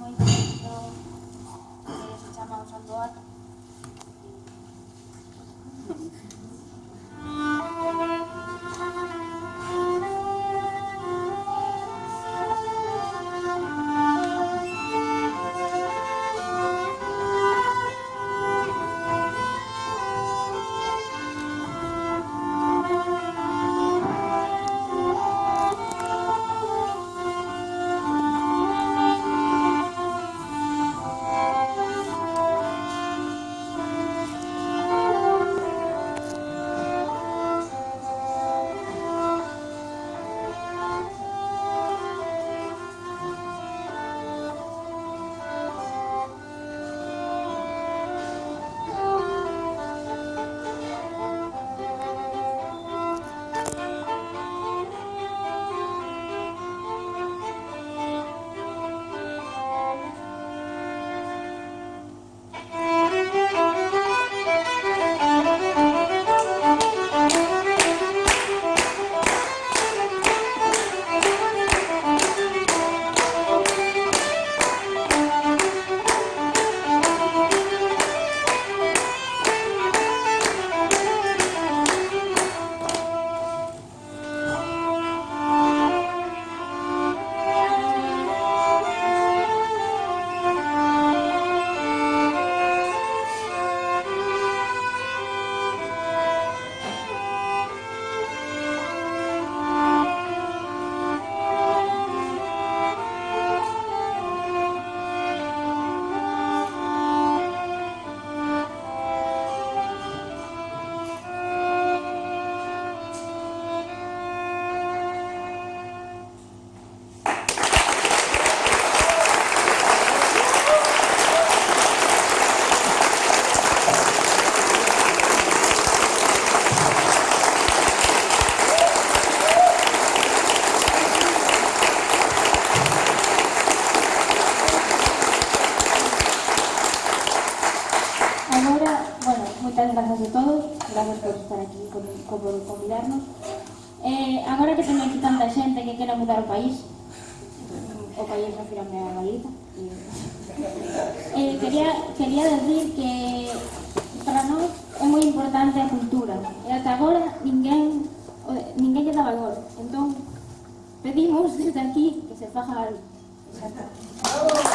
moitito, que se llama un. convidarnos. Eh, agora que teño aquí tanta xente que quera mudar o país, o país refirame a Galiza, eh, quería, quería decir que para nós é moi importante a cultura, e ata agora ninguén, ninguén lle dá valor. Entón, pedimos desde aquí que se faja algo. Exacto.